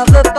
of the